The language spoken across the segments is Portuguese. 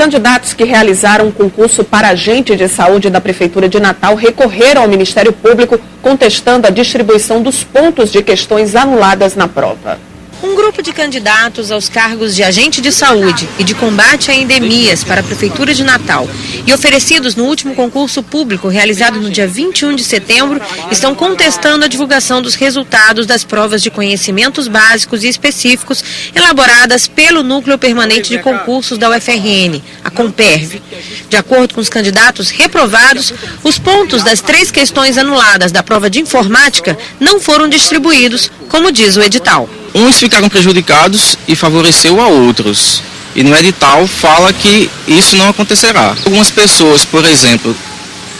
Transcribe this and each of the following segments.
candidatos que realizaram um concurso para agente de saúde da Prefeitura de Natal recorreram ao Ministério Público contestando a distribuição dos pontos de questões anuladas na prova. Grupo de candidatos aos cargos de agente de saúde e de combate a endemias para a Prefeitura de Natal e oferecidos no último concurso público realizado no dia 21 de setembro estão contestando a divulgação dos resultados das provas de conhecimentos básicos e específicos elaboradas pelo Núcleo Permanente de Concursos da UFRN, a Comperv. De acordo com os candidatos reprovados, os pontos das três questões anuladas da prova de informática não foram distribuídos, como diz o edital uns ficaram prejudicados e favoreceu a outros. E no edital fala que isso não acontecerá. Algumas pessoas, por exemplo,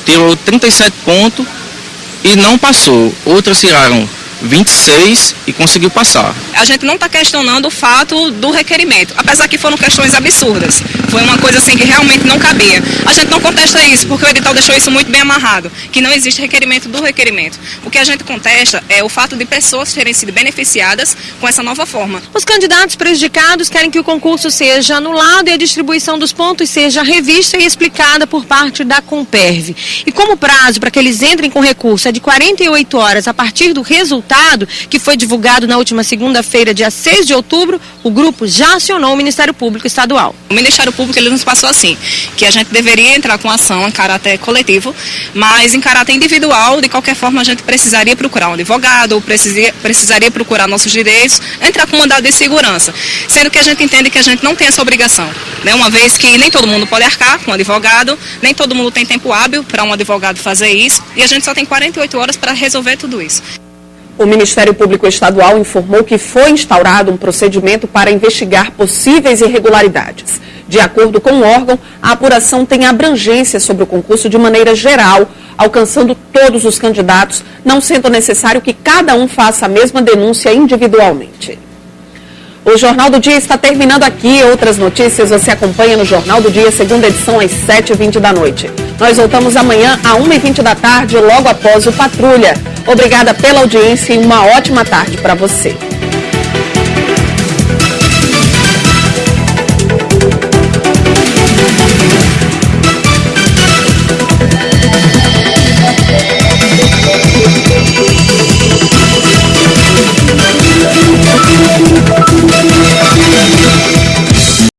tirou 37 pontos e não passou. Outras tiraram 26 e conseguiu passar. A gente não está questionando o fato do requerimento, apesar que foram questões absurdas. Foi uma coisa assim que realmente não cabia. A gente não contesta isso, porque o edital deixou isso muito bem amarrado, que não existe requerimento do requerimento. O que a gente contesta é o fato de pessoas terem sido beneficiadas com essa nova forma. Os candidatos prejudicados querem que o concurso seja anulado e a distribuição dos pontos seja revista e explicada por parte da Comperv. E como prazo para que eles entrem com recurso é de 48 horas a partir do resultado resultado, que foi divulgado na última segunda-feira, dia 6 de outubro, o grupo já acionou o Ministério Público Estadual. O Ministério Público ele nos passou assim, que a gente deveria entrar com ação em caráter coletivo, mas em caráter individual, de qualquer forma, a gente precisaria procurar um advogado, ou precisaria, precisaria procurar nossos direitos, entrar com mandado de segurança, sendo que a gente entende que a gente não tem essa obrigação, né? uma vez que nem todo mundo pode arcar com um advogado, nem todo mundo tem tempo hábil para um advogado fazer isso, e a gente só tem 48 horas para resolver tudo isso. O Ministério Público Estadual informou que foi instaurado um procedimento para investigar possíveis irregularidades. De acordo com o órgão, a apuração tem abrangência sobre o concurso de maneira geral, alcançando todos os candidatos, não sendo necessário que cada um faça a mesma denúncia individualmente. O Jornal do Dia está terminando aqui. Outras notícias você acompanha no Jornal do Dia, segunda edição, às 7h20 da noite. Nós voltamos amanhã, às 1h20 da tarde, logo após o Patrulha. Obrigada pela audiência e uma ótima tarde para você.